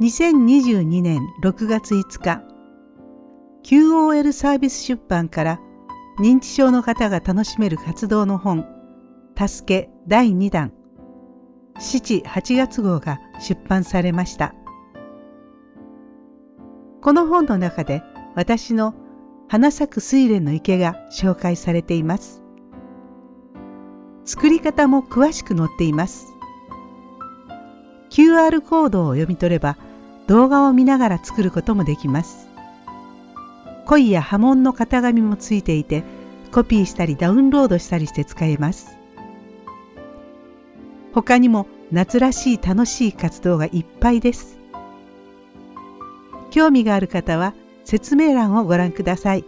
2022年6月5日 QOL サービス出版から認知症の方が楽しめる活動の本「助け第2弾」7、8月号が出版されました。この本の中で私の花咲く睡蓮の池が紹介されています。作り方も詳しく載っています。QR コードを読み取れば動画を見ながら作ることもできます。恋や波紋の型紙もついていてコピーしたりダウンロードしたりして使えます。他にも夏らしい楽しい活動がいっぱいです。興味がある方は説明欄をご覧ください。